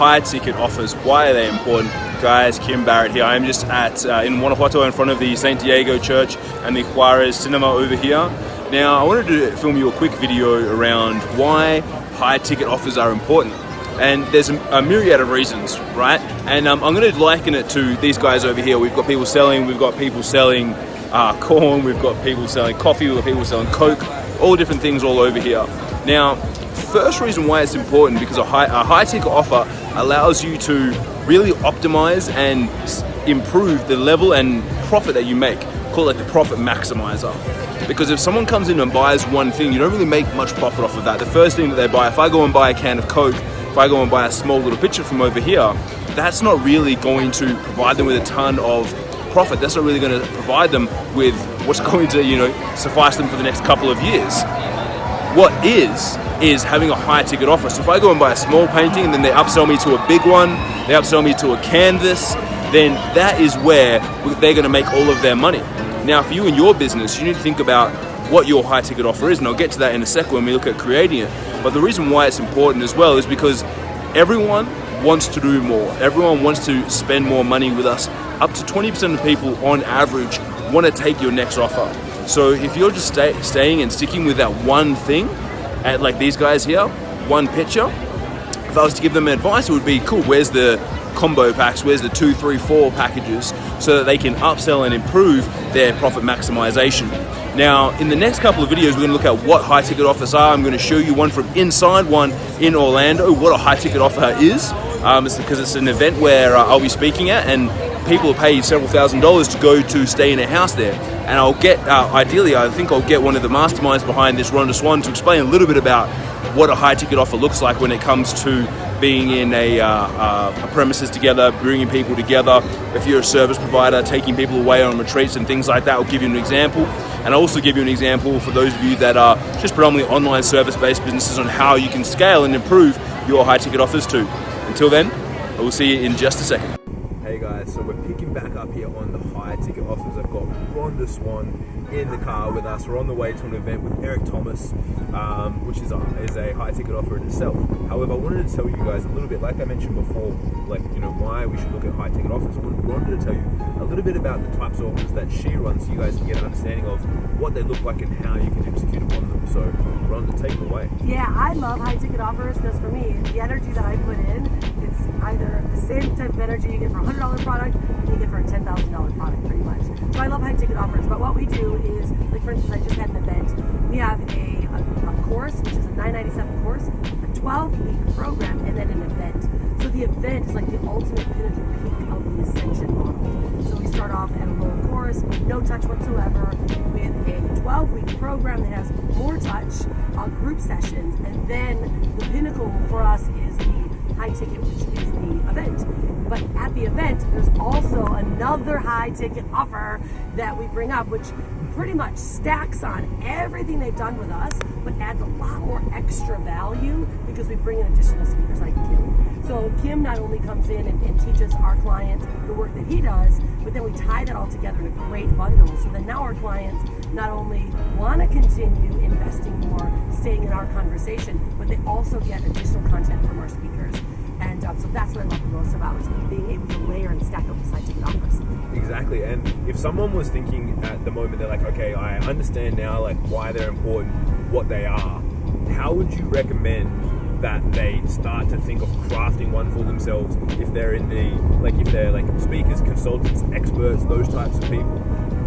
high ticket offers, why are they important? Guys, Kim Barrett here. I'm just at uh, in Guanajuato in front of the St. Diego Church and the Juarez Cinema over here. Now, I wanted to film you a quick video around why high ticket offers are important. And there's a, a myriad of reasons, right? And um, I'm going to liken it to these guys over here. We've got people selling, we've got people selling uh, corn, we've got people selling coffee, we've got people selling Coke, all different things all over here. Now, first reason why it's important because a high, a high ticket offer allows you to really optimize and improve the level and profit that you make. Call it the profit maximizer. Because if someone comes in and buys one thing, you don't really make much profit off of that. The first thing that they buy, if I go and buy a can of Coke, if I go and buy a small little pitcher from over here, that's not really going to provide them with a ton of profit. That's not really going to provide them with what's going to, you know, suffice them for the next couple of years. What is, is having a high ticket offer. So if I go and buy a small painting and then they upsell me to a big one, they upsell me to a canvas, then that is where they're going to make all of their money. Now, for you and your business, you need to think about what your high ticket offer is, and I'll get to that in a second when we look at creating it. But the reason why it's important as well is because everyone wants to do more. Everyone wants to spend more money with us. Up to 20% of people on average want to take your next offer. So if you're just stay, staying and sticking with that one thing, at like these guys here, one picture, if I was to give them advice, it would be cool. Where's the combo packs? Where's the two, three, four packages so that they can upsell and improve their profit maximization? Now, in the next couple of videos, we're going to look at what high ticket offers are. I'm going to show you one from inside, one in Orlando, what a high ticket offer is. Um, it's because it's an event where uh, I'll be speaking at, and people pay several thousand dollars to go to stay in a house there. And I'll get, uh, ideally, I think I'll get one of the masterminds behind this, Rhonda Swan, to explain a little bit about what a high ticket offer looks like when it comes to being in a, uh, uh, a, premises together, bringing people together. If you're a service provider, taking people away on retreats and things like that, I'll give you an example. And I'll also give you an example for those of you that are just predominantly online service-based businesses on how you can scale and improve your high ticket offers too. Until then, I will see you in just a second. Hey guys, so we're picking back up here on the high ticket offers. I've got Rhonda Swan in the car with us. We're on the way to an event with Eric Thomas, um, which is a, is a high ticket offer in itself. However, I wanted to tell you guys a little bit, like I mentioned before, like, you know, why we should look at high ticket offers. I wanted to tell you a little bit about the types of offers that she runs so you guys can get an understanding of what they look like and how you can execute upon them. So, Rhonda, take it away. Yeah, I love high ticket offers because for me, the energy that I put in, it's either the same type of energy you get for a $100 product you get for a $10,000 product pretty much. So I love high ticket offers, but what we do is, like for instance, I just had an event. We have a, a, a course, which is a 997 course, a 12 week program, and then an event. So the event is like the ultimate pinnacle peak of the ascension model. Start off at a low course, no touch whatsoever, with a 12 week program that has more touch, uh, group sessions, and then the pinnacle for us is the high ticket, which is the event. But at the event, there's also another high ticket offer that we bring up, which pretty much stacks on everything they've done with us, but adds a lot more extra value because we bring in additional speakers like Kim. So Kim not only comes in and, and teaches our clients the work that he does, but then we tie that all together in a great bundle so that now our clients not only want to continue investing more, staying in our conversation, but they also get additional content from our speakers. And um, so that's what I love the most about being able to layer and stack up ticket offers. Exactly, and if someone was thinking at the moment, they're like, okay, I understand now like why they're important, what they are. How would you recommend that they start to think of crafting one for themselves if they're in the like if they're like speakers, consultants, experts, those types of people?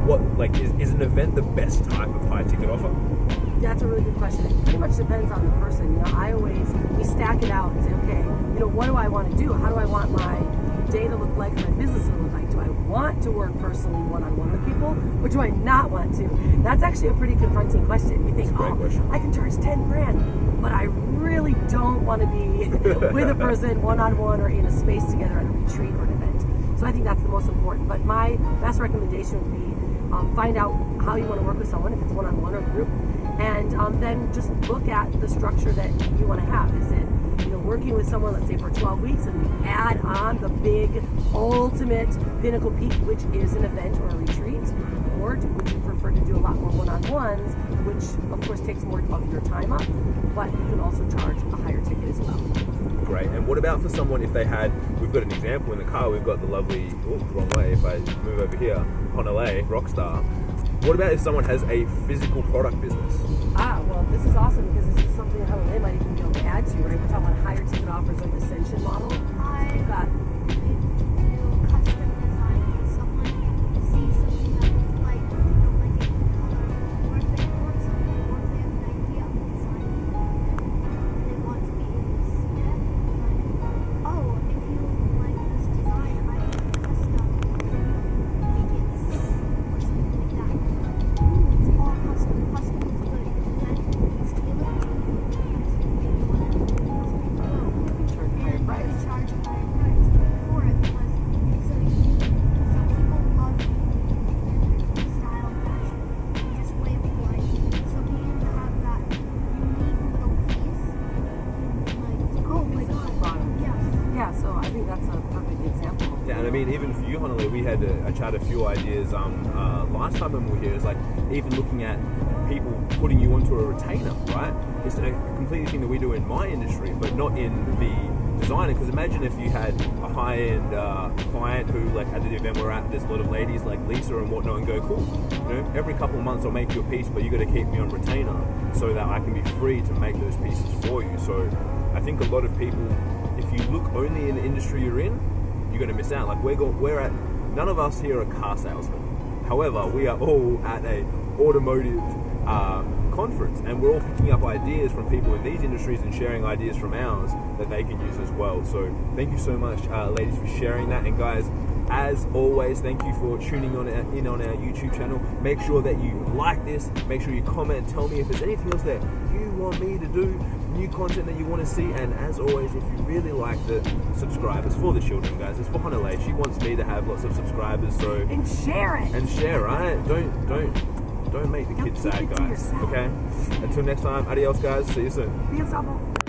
What like is, is an event the best type of high ticket offer? That's a really good question. It pretty much depends on the person. You know, I always we stack it out and say, okay, you know, what do I want to do? How do I want my day to look like, my business to look like? Do I want to work personally one-on-one with people, or do I not want to? That's actually a pretty confronting question. You think, oh, question. I can charge 10 grand, but I really don't want to be with a person one-on-one or in a space together at a retreat or an event. So I think that's the most important. But my best recommendation would be um, find out how you want to work with someone, if it's one-on-one or group, and um, then just look at the structure that you want to have. Is it you know working with someone, let's say for 12 weeks, and add on the big ultimate pinnacle peak, which is an event or a retreat, or would you prefer to do a lot more one-on-ones which of course takes more of your time up, but you can also charge a higher ticket as well. And what about for someone if they had? We've got an example in the car. We've got the lovely. Oh, wrong way. If I move over here, Honolulu Rockstar. What about if someone has a physical product business? Ah, well, this is awesome because this is something that they might even be able to add to, right? We're talking about higher ticket offers like Ascension mean, even for you, Honolulu, we had a, chat a few ideas um, uh, last time when we were here. It's like even looking at people putting you onto a retainer, right? It's a completely thing that we do in my industry, but not in the designer. Because imagine if you had a high-end uh, client who, like at the event we're at, there's a lot of ladies like Lisa and whatnot, and go, cool. You know, every couple of months I'll make you a piece, but you got to keep me on retainer so that I can be free to make those pieces for you. So I think a lot of people, if you look only in the industry you're in, you're going to miss out. Like we're we're at none of us here are car salesmen. However, we are all at a automotive uh, conference, and we're all picking up ideas from people in these industries and sharing ideas from ours that they can use as well. So thank you so much, uh, ladies, for sharing that, and guys. As always, thank you for tuning on our, in on our YouTube channel. Make sure that you like this. Make sure you comment. Tell me if there's anything else that you want me to do, new content that you want to see. And as always, if you really like the subscribers for the children, guys, it's for Honolulu. She wants me to have lots of subscribers, so And share it. and share, right? Don't don't don't make the kids sad, guys. Okay. Until next time, adios, guys. See you soon.